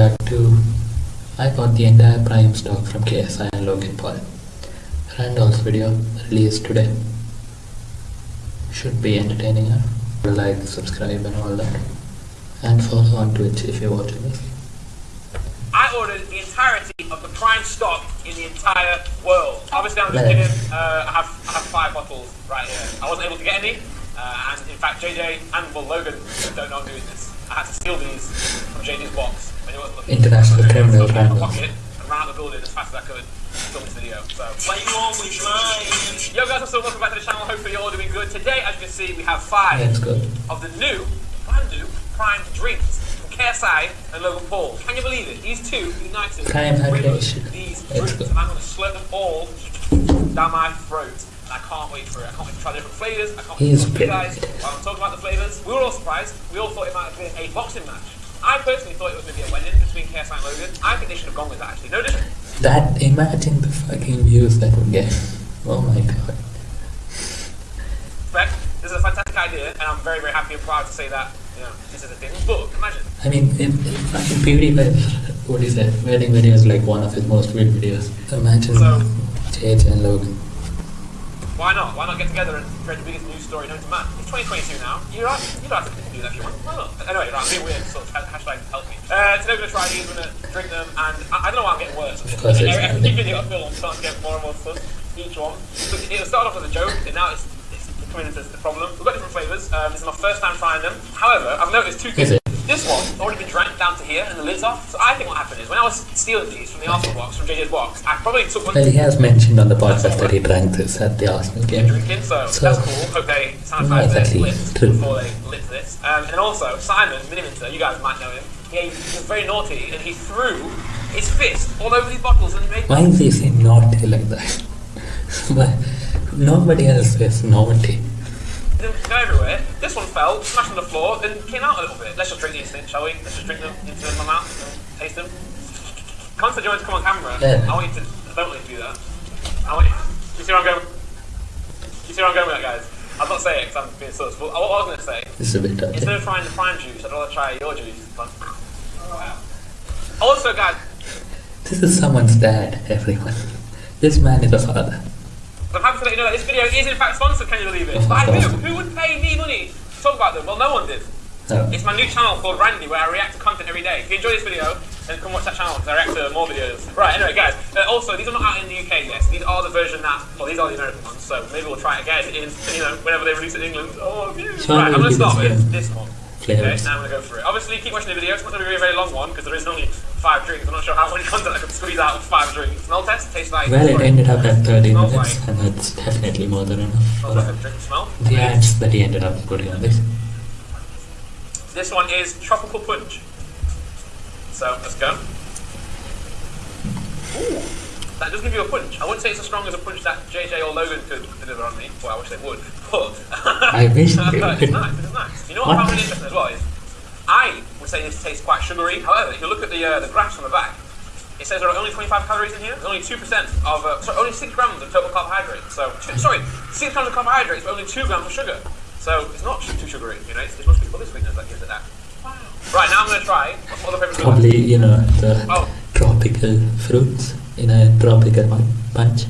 I got the entire Prime stock from KSI and Logan Paul. Randolph's video released today. Should be entertaining her. Like, subscribe and all that. And follow on Twitch if you're watching this. I ordered the entirety of the prime stock in the entire world. Obviously, I'm just Right. kidding. Uh, I have I have five bottles right here. I wasn't able to get any, uh, and in fact, JJ and Logan don't know I'm doing this. I had to steal these from JJ's box when he wasn't looking. International So I criminal stuck it in my Randolph. pocket and ran out the building as fast as I could. to Film this video. So. Why you? Yo guys, what's up? Welcome back to the channel. Hopefully you're all doing good. Today, as you can see, we have five That's good. of the new, brand new Prime drinks from KSI and Logan Paul. Can you believe it? These two united. Prime bring hydration. These That's drinks, good. and I'm going to slurp them all down my throat. And I can't wait for it. I can't wait to try different flavors. I can't wait He's to talk to you guys brilliant. while I'm talking about the flavors. We were all surprised. We all thought it might have been a boxing match. I personally thought it was going to be a wedding between KSI and Logan. I think they should have gone with that actually. No different. That, imagine the fucking views that would get. Oh my god. But this is a fantastic idea, and I'm very, very happy and proud to say that you know this is a thing. But imagine I mean, if fucking PewDiePie, what is that? Wedding video is like one of his most viewed videos. Imagine So- JJ and Logan. Why not? Why not get together and create the biggest news story known to man? It's 2022 now. You're right. You don't have to do that if you want. Why not? Anyway, right, I'm being weird. Sort of ha- hashtag help me. Uh, today we're gonna try these. We're gonna drink them, and I, I don't know why I'm getting worse. Of course every, every video I feel I'm starting to get more and more fun. Each one. So it started off as a joke, and now it's, it's coming into the problem. We've got different flavors. Um, this is my first time trying them. However, I've noticed two things. This one's already been drank down to here, and the lid's off. So I think what happened is when I was stealing these from the Arsenal box, from JJ's box, I probably took one. Well, he has mentioned on the podcast that he drank this at the Arsenal game. drinking, so, So- that's cool. They Not sanitize their exactly lips true. before they lit this. Um, and also, Simon Miniminter, you guys might know him. He, he was very naughty and he threw his fist all over these bottles and made Why is he saying naughty like that? Nobody else says naughty. Them go everywhere. This one fell, smashed on the floor, then came out a little bit. Let's just drink these things, shall we? Let's just drink them into my mouth and taste them. Constantly you want to come on camera. Yeah. I want you to don't want you to do that. I want you, you see where I'm going? You see where I'm going with that, guys? I'll not saying it because I'm being sus. But what I was going to say This is a bit Instead of trying the prime juice, I'd rather try your juice. But, oh, also, guys, This is someone's dad, everyone. This man is a father. I'm happy to let you know that this video is in fact sponsored, can you believe it? By who? Who would pay me money to talk about them? Well, no one did. It's my new channel called Randy where I react to content every day. If you enjoy this video, then come watch that channel because I react to more videos. Right, anyway, guys, uh, also, these are not out in the UK yet. These are the version that, well, these are the American ones, so maybe we'll try it again in, you know, whenever they release it in England. Oh. Right, I'm going to maybe start with this one. Okay, now I'm going to go for it. Obviously, keep watching the video. It's not going to be a very, long one because there is only five drinks. I'm not sure how much content I could squeeze out of five drinks. Smell test, tastes like. Well, it ended up at 30 minutes, like- and that's definitely more than enough. Smells like a drink smell. The ads that he ended up putting on this. This one is tropical punch. So let's go. Ooh, that does give you a punch. I wouldn't say it's as strong as a punch that JJ or Logan could deliver on me. Well, I wish they would. But I wish they it's would. nice. It's nice. You know what, What? Really interesting as well is I would say this tastes quite sugary. However, if you look at the uh, the graphs on the back, it says there are only 25 calories in here. There's only 2% of, uh, sorry, only 6 grams of total carbohydrates. So, two, sorry, 6 grams of carbohydrates, but only 2 grams of sugar. So, it's not too sugary, you know, it's, it's supposed to be other sweetness that gives it that. Wow. Right, now I'm going to try, what's my other favourite? Probably, you know, the Oh. tropical fruits in a tropical pun- punch.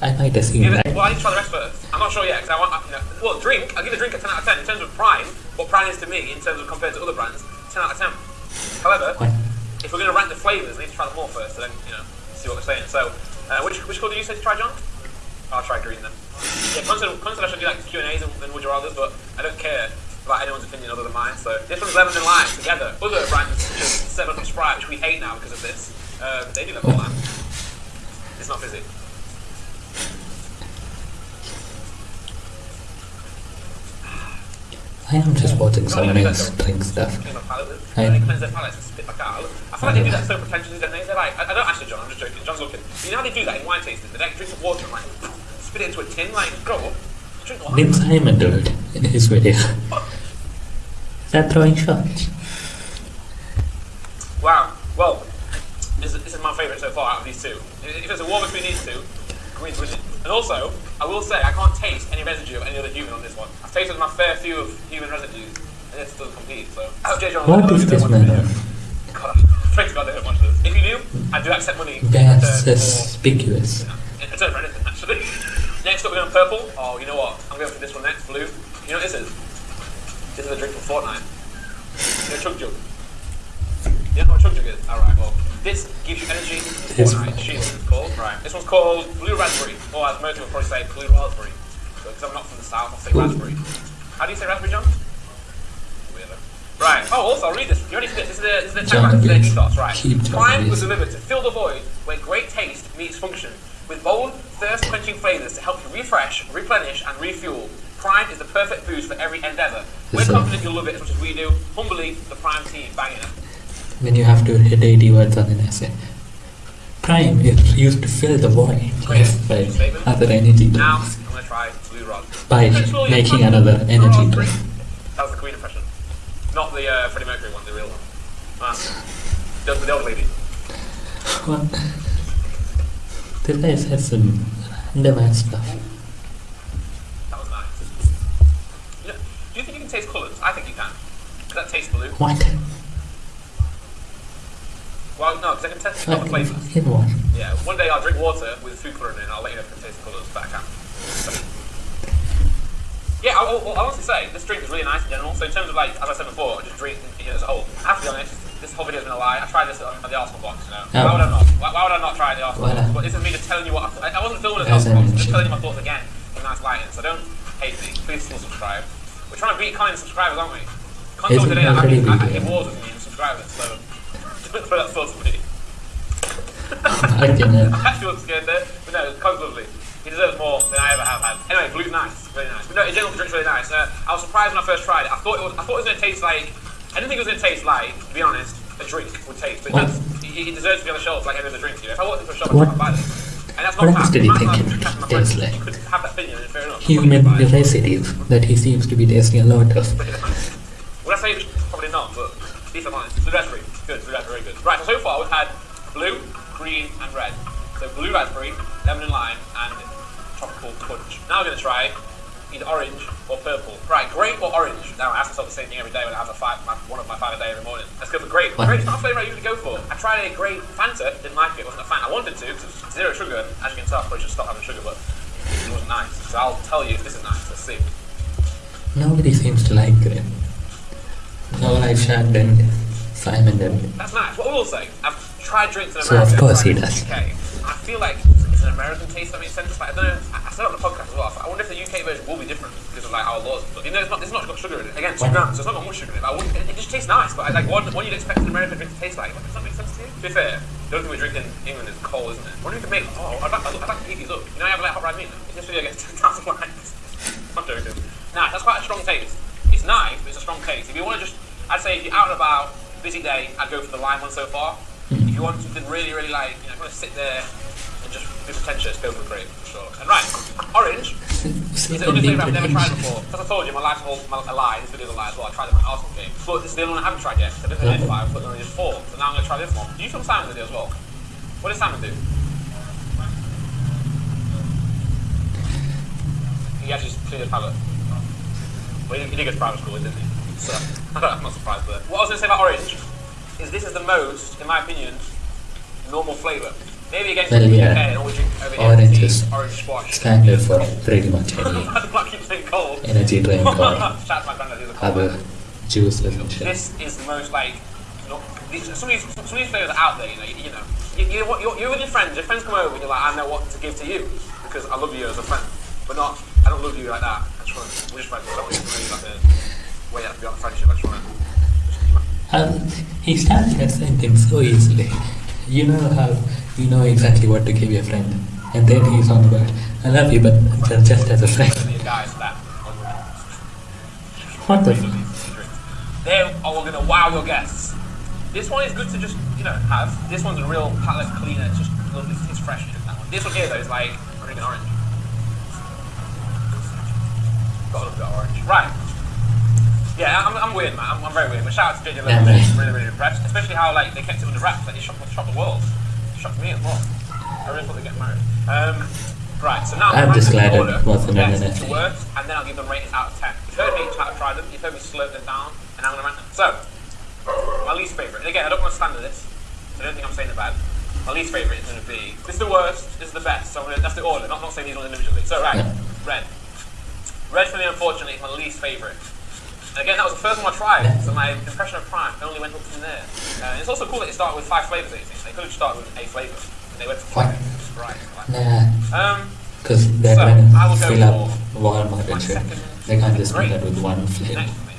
I might assume that. well, I need to try the rest first. I'm not sure yet, because I want, you know, well, drink, I'll give the drink a 10 out of 10. In terms of Prime, what Prime is to me, in terms of compared to other brands, 10 out of 10. However, What? if we're going to rank the flavours, I need to try them all first, so then, you know, see what they're saying. So, uh, which, which colour do you say to try, John? I'll try green then. Yeah, consider, consider I should do like Q&As and, and would you rather's, but I don't care about anyone's opinion other than mine. So this one's lemon and lime together. Other brands such as 7 Up Sprite, which we hate now because of this, uh, they do lemon and lime. It's not busy. I am just watching someone else drink stuff. Clean my palate with. I- And cleanse their palates and spit back out. I feel like they do that so pretentiously, don't they? They're like, I, I don't actually, John, I'm just joking. John's looking. You know how they do that in wine tasting? They like drink some water and like spit it into a tin, like, grow up. Drink water. Nim Simon did it in his video. They're throwing shots. Wow. Well, this is, this is my favourite so far out of these two. If there's a war between these two, green's winning. And also, I will say, I can't taste any residue of any other human on this one. I've tasted my fair few of human residues, and it doesn't compete. So, oh, I hope JJ What is this man on? Pray to God they don't watch this. If you do, I do accept money. That's suspicious. in return for anything, actually. next up, we're going purple. Oh, you know what? I'm going for this one next, blue. You know what this is? This is a drink from Fortnite. You know Chug Jug? You know what Chug Jug is? Alright, well, this gives you energy This. It's called. Right. This one's called Blue Raspberry. Or as most people probably say, Blue Raspberry. Because I'm not from the south, I'll say raspberry. How do you say raspberry, John? Weirdo. Right. Oh, also, I'll read this. You ready for this? This is the, this is the tagline, this is ethos, right? Prime was delivered to fill the void where great taste meets function. With bold, thirst-quenching flavors to help you refresh, replenish, and refuel. Prime is the perfect boost for every endeavor. We're confident you'll love it as much as we do. Humbly, the Prime team, banging it. When you have to hit 80 words on an essay. Prime is used to fill the void left by other energy Now, drinks. I'm Blue Rod. By making another energy drink. That was the Queen impression. Not the uh, Freddie Mercury one, the real one. Ah. The, the old lady. What? This guy says some ass stuff. That was nice. You know, do you think you can taste colours? I think you can. Does that taste blue? What? Well, no, because I can taste other Fucking flavours. him one. Yeah, one day I'll drink water with food colouring in and I'll let you know if I can taste the colours, but I can. Yeah, I'll, I'll, I'll honestly say, this drink is really nice in general. So in terms of like, as I said before, I just drink you know, as a whole. I have to be honest, this whole video's been a lie. I tried this on, on the Arsenal box, you know. Oh. Why would I not? Why, why would I not try the Arsenal box? But this is me just telling you what I, th- I wasn't filming the Arsenal box, I'm just telling you my thoughts again in nice lighting. So don't hate me. Please still subscribe. We're trying to beat Colin subscribers, aren't we? Me today that I I, I beating wars with me and subscribers, so don't throw that thought at me. Fucking hell. I actually wasn't scared there, but no, Cole's lovely. He deserves more than I ever have had. Anyway, blue's nice, really nice. But no, in general, the drink's really nice. Uh, I was surprised when I first tried it. I thought it was, I thought it was going to taste like. I didn't think it was going to taste like, to be honest, a drink would taste. But What? that's, he, he deserves to be on the shelf like any other drink. You know, if I walked into a shop, What? I'd buy this. And that's What not else did he think it tastes like? Could have that opinion, fair enough. Human Fine. residue that he seems to be tasting a lot of. Would I say probably not, but least I'm honest. Blue raspberry, good. Blue raspberry, very good. Right, so far we've had blue, green, and red. So blue raspberry, lemon and lime, and tropical punch. Now we're going to try either orange or purple. Right, grape or orange? Now I ask myself the same thing every day when I have a five, my, one of my five a day every morning. Let's go for grape. Grape's not a flavour I usually go for. I tried a grape Fanta, didn't like it, wasn't a fan. I wanted to, because it's zero sugar. As you can tell, I probably should stop having sugar, but it wasn't nice. So I'll tell you if this is nice. Let's see. Nobody seems to like grape. No, like Shad and Simon and That's nice. What I will say, I've tried drinks in So, America. of course tried he drinks in does. the I feel like it's an American taste. That makes sense. Like, I don't know. I I said on the podcast as well. I wonder if the UK version will be different because of like our laws. But you know, it's not. It's not got sugar in it. Again, two What? grams. So it's not got much sugar in it. But I it, it just tastes nice. But I, like, what, what you'd expect an American drink to taste like. Does that make sense to you? To be fair, the only thing we drink in England is coal, isn't it? What do we can make? Oh, I'd like, I'd like to heat these up. You know, I have like hot red meat. This video gets 10,000 likes. I'm joking. Nah, that's quite a strong taste. It's nice, but it's a strong taste. If you want to just, I'd say if you're out and about, busy day, I'd go for the lime one so far. Hmm. If you want something really, really like, you know, if you want to sit there and just be pretentious, go for grape, for sure. And right, orange is the only flavour I've never tried before. As I told you, my life's all my, a lie. This video's a lie as well. I tried it in my Arsenal game. But this is the only one I haven't tried yet. So this is five, but only just four. So now I'm going to try this one. Do you film Simon's video as well? What does Simon do? He actually just cleared his palate. Well, he, he did go to private school, didn't he? So, I'm not surprised there. What I was going to say about orange is this is the most, in my opinion, normal flavour. Maybe against Well, the yeah. UK and all we drink over here, Orange is orange squash. standard for uh, pretty much any Why do I keep saying cold? energy drink or Shout out to my granddad, he's a other man. and shit. This is the most like, not, these, some of these, some of these flavors are out there. You know, you, you know, you, you, you're, with your friends. Your friends come over and you're like, I know what to give to you because I love you as a friend, but not, I don't love you like that. I just want, to, we're just friends. I don't want you to like the way you have to be on a friendship. I just want to. Just, Um, he starts that sentence so easily. You know how you know exactly what to give your friend, and then he's on about I love you, but ju- just as a friend. the guys that. What the? Really F- easy to drink. They are all to wow your guests. This one is good to just, you know, have. This one's a real palate cleaner. It's just lovely. It's fresh. That one. This one here, though, is like green and orange. Got a little bit of orange. Right. Yeah, I'm, I'm weird, man. I'm, I'm very weird. But shout out to JJ Yeah, Lewis. man. really, really impressed. Especially how like they kept it under wraps. Like it shocked, shocked the world. It shocked me as well. I really thought they'd get married. Um, right. So now I'm just glad it wasn't an to NFA. worst, and then I'll give them ratings out of ten. You've heard me try try them. You've heard me slurp them down, and I'm gonna rank them. So, my least favourite. And again, I don't want to stand this. so I don't think I'm saying it bad. My least favourite is going to be. This is the worst, this is the best, so I'm gonna, that's the order, not, not saying these ones individually. So, right, Yeah. red. Red for me, unfortunately, is my least favourite. Again, that was the first one I tried, so my impression of Prime only went up from there. Uh, and it's also cool that it started with five flavours, I think. They could have started with a flavour, and they went for five. Right. Nah, Um, because they're So, trying I will to go fill up Walmart my and shit. They can't just do that with one flavor. next for me.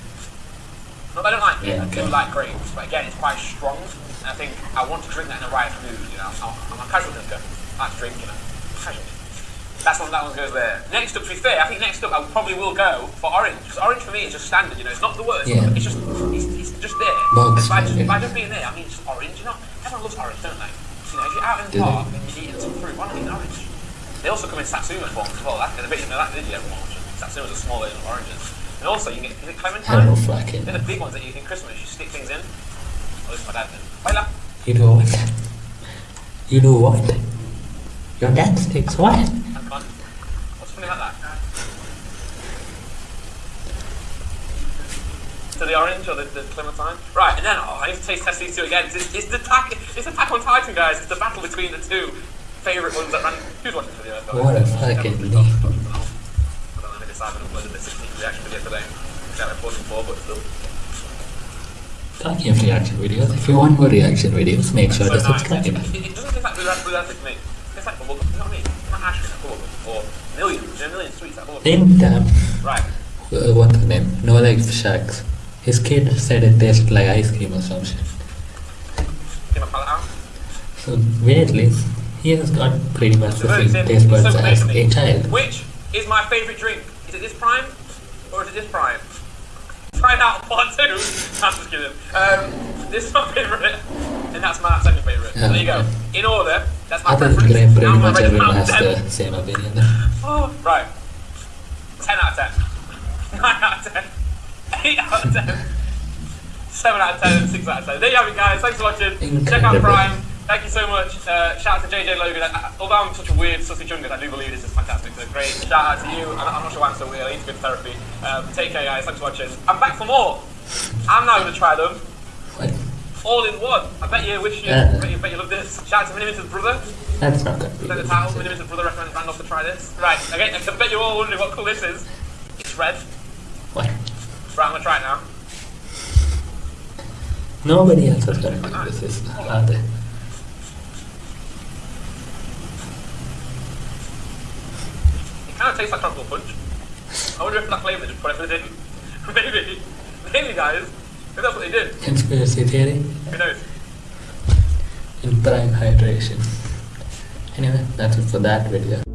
Not that I don't like it, I do okay. like grapes, but again, it's quite strong. And I think I want to drink that in the right mood, you know. I'm, I'm a casual drinker. I like to drink, you know, casually. That's one, that one goes there. Next up, to be fair, I think next up I probably will go for orange. Because orange for me is just standard, you know. It's not the worst, Yeah. but it's just, it's, it's just there. And by, just, by just being there, I mean it's orange, you know. Everyone loves orange, don't they? You know, if you're out in the Do park and you're eating some fruit, why not eat an orange? They also come in satsuma forms as well. And a bit, you know, that did you everyone watching. Satsumas are small version of oranges. And also, you can get, is it clementine? Hello, fucking. They're the big ones that you eat in Christmas. You stick things in. Oh, this is my dad then. Baila. You do what? You do what? Your dad sticks what? Have fun. What's funny about that? To the orange or the, the clementine? Right, and then, oh, I need to taste test these two again. It's, it's the attack, it's Attack on Titan, guys. It's the battle between the two favourite ones that ran. Who's watching the video? What a fucking leap. I don't know, I decided to upload the 16 reaction video today. Which I posted before, but still. Talking of reaction videos, if you want more reaction videos, make sure so to nice. subscribe. It, it, it doesn't taste like blue to me. It tastes like bubblegum. You know what I mean? Not cream, bubblegum. Or millions, you know, million sweets like bubblegum. Then, um, Right. uh, what's the name? NoLifeShaq. His kid said it tasted like ice cream or some shit. Get my palate. So, weirdly, he has got pretty much the same taste buds so as a child. Which is my favourite drink? Is it this prime? Or is it this prime? Try Find out part two. I'm just kidding. Um, this is my favourite, and that's my second favourite. So there you go. In order, that's my than preference. pretty Now much everyone has 10. the same opinion. Oh, right. 10 out of 10. 9 out of 10. 8 out of 10. 7 out of 10 6 out of 10. There you have it, guys. Thanks for watching. Check out Prime. Thank you so much. Uh, shout out to JJ Logan. Uh, although I'm such a weird, sussy chungus, I do believe this is fantastic. So great. Shout out to you. I'm, I'm not sure why I'm so weird. I need to go to therapy. Um, take care, guys. Thanks for watching. I'm back for more. I'm now going to try them What? all in one. I bet you wish you, Yeah. bet you, bet you love this. Shout out to Minimin's brother. That's not be Then the good. title, Minimin's brother recommends Randolph to try this. Right, okay, I bet you're all wondering what colour this is. It's red. What? Right, I'm gonna try now. Nobody else has got to do this, are they? It kind of tastes like tropical punch. I wonder if that flavour just put everything in. maybe, maybe guys. Maybe that's what they did. Conspiracy theory Who knows? in prime hydration. Anyway, that's it for that video.